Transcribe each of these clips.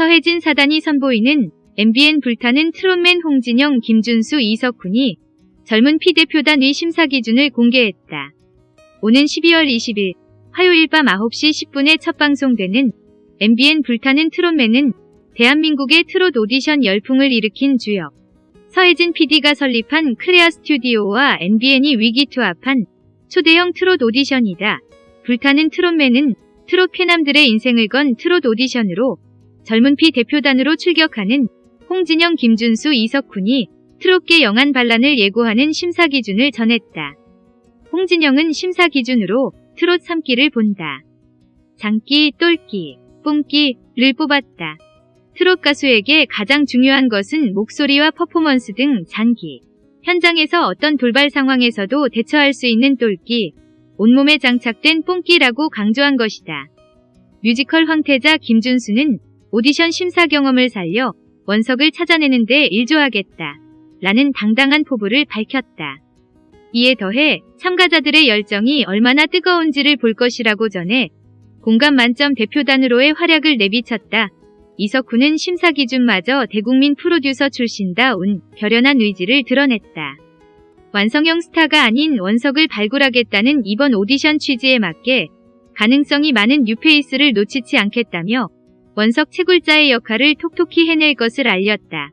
서혜진 사단이 선보이는 MBN 불타는 트롯맨 홍진영, 김준수, 이석훈이 젊은 피대표단의 심사 기준을 공개했다. 오는 12월 20일 화요일 밤 9시 10분에 첫 방송되는 MBN 불타는 트롯맨은 대한민국의 트롯 오디션 열풍을 일으킨 주역 서혜진 PD가 설립한 크레아 스튜디오와 MBN이 의기투합한 초대형 트롯 오디션이다. 불타는 트롯맨은 트롯 쾌남들의 인생을 건 트롯 오디션으로 젊은 피 대표단으로 출격하는 홍진영, 김준수, 이석훈이 트롯계 young한 반란을 예고하는 심사 기준을 전했다. 홍진영은 심사 기준으로 트롯 3기를 본다. 장기, 똘기, 뽕기를 뽑았다. 트롯 가수에게 가장 중요한 것은 목소리와 퍼포먼스 등 장기. 현장에서 어떤 돌발 상황에서도 대처할 수 있는 똘기, 온몸에 장착된 뽕기라고 강조한 것이다. 뮤지컬 황태자 김준수는 오디션 심사 경험을 살려 원석을 찾아내는 데 일조하겠다. 라는 당당한 포부를 밝혔다. 이에 더해 참가자들의 열정이 얼마나 뜨거운지를 볼 것이라고 전해 공감 만점 대표단으로의 활약을 내비쳤다. 이석훈은 심사 기준마저 대국민 프로듀서 출신다운 결연한 의지를 드러냈다. 완성형 스타가 아닌 원석을 발굴하겠다는 이번 오디션 취지에 맞게 가능성이 많은 뉴페이스를 놓치지 않겠다며 원석 채굴자의 역할을 톡톡히 해낼 것을 알렸다.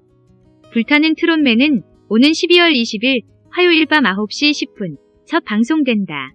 불타는 트롯맨은 오는 12월 20일 화요일 밤 9시 10분 첫 방송된다.